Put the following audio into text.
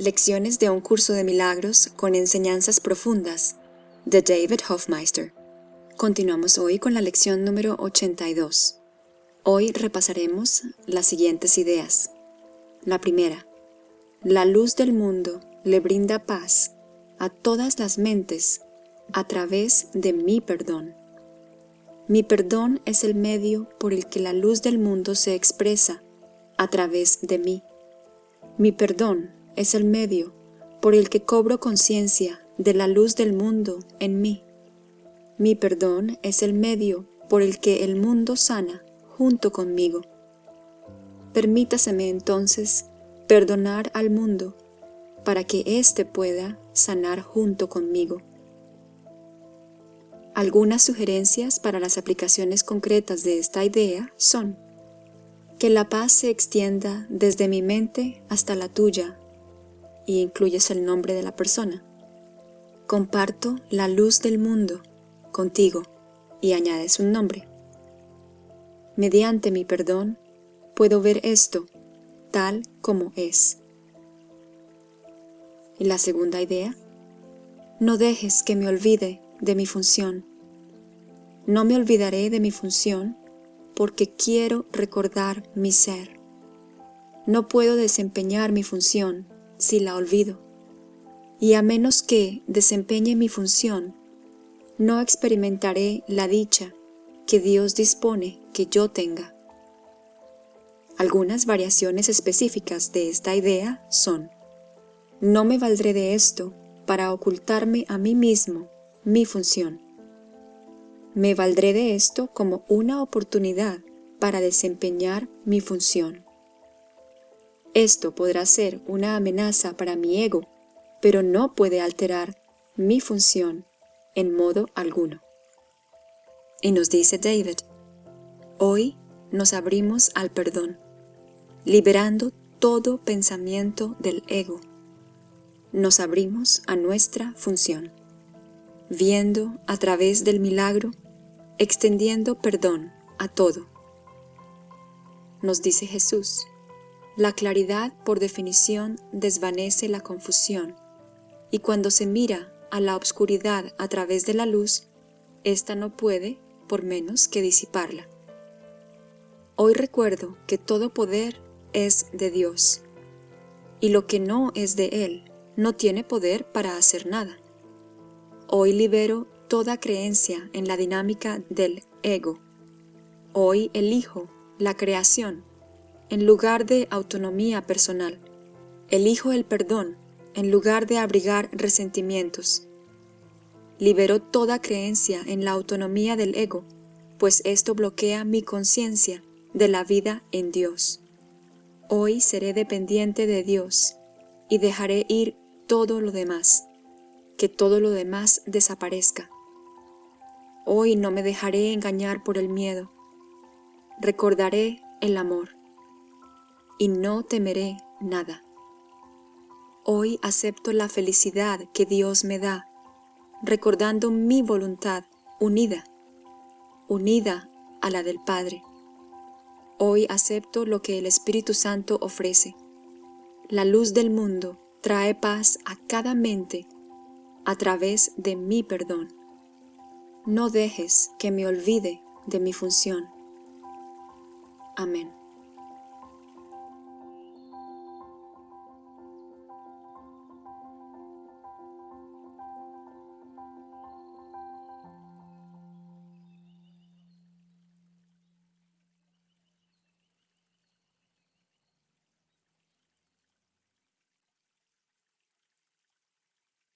Lecciones de un curso de milagros con enseñanzas profundas de David Hofmeister. Continuamos hoy con la lección número 82. Hoy repasaremos las siguientes ideas. La primera, la luz del mundo le brinda paz a todas las mentes a través de mi perdón. Mi perdón es el medio por el que la luz del mundo se expresa a través de mí. Mi perdón es el medio por el que cobro conciencia de la luz del mundo en mí. Mi perdón es el medio por el que el mundo sana junto conmigo. Permítaseme entonces perdonar al mundo para que éste pueda sanar junto conmigo. Algunas sugerencias para las aplicaciones concretas de esta idea son que la paz se extienda desde mi mente hasta la tuya y incluyes el nombre de la persona. Comparto la luz del mundo contigo y añades un nombre. Mediante mi perdón, puedo ver esto tal como es. Y la segunda idea, no dejes que me olvide de mi función. No me olvidaré de mi función porque quiero recordar mi ser. No puedo desempeñar mi función si la olvido. Y a menos que desempeñe mi función, no experimentaré la dicha que Dios dispone que yo tenga. Algunas variaciones específicas de esta idea son No me valdré de esto para ocultarme a mí mismo mi función. Me valdré de esto como una oportunidad para desempeñar mi función. Esto podrá ser una amenaza para mi ego, pero no puede alterar mi función en modo alguno. Y nos dice David, hoy nos abrimos al perdón, liberando todo pensamiento del ego. Nos abrimos a nuestra función, viendo a través del milagro, extendiendo perdón a todo. Nos dice Jesús, la claridad, por definición, desvanece la confusión, y cuando se mira a la obscuridad a través de la luz, ésta no puede, por menos que disiparla. Hoy recuerdo que todo poder es de Dios, y lo que no es de Él no tiene poder para hacer nada. Hoy libero toda creencia en la dinámica del ego. Hoy elijo la creación en lugar de autonomía personal. Elijo el perdón en lugar de abrigar resentimientos. Libero toda creencia en la autonomía del ego, pues esto bloquea mi conciencia de la vida en Dios. Hoy seré dependiente de Dios y dejaré ir todo lo demás, que todo lo demás desaparezca. Hoy no me dejaré engañar por el miedo. Recordaré el amor y no temeré nada. Hoy acepto la felicidad que Dios me da, recordando mi voluntad unida, unida a la del Padre. Hoy acepto lo que el Espíritu Santo ofrece. La luz del mundo trae paz a cada mente a través de mi perdón. No dejes que me olvide de mi función. Amén.